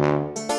Música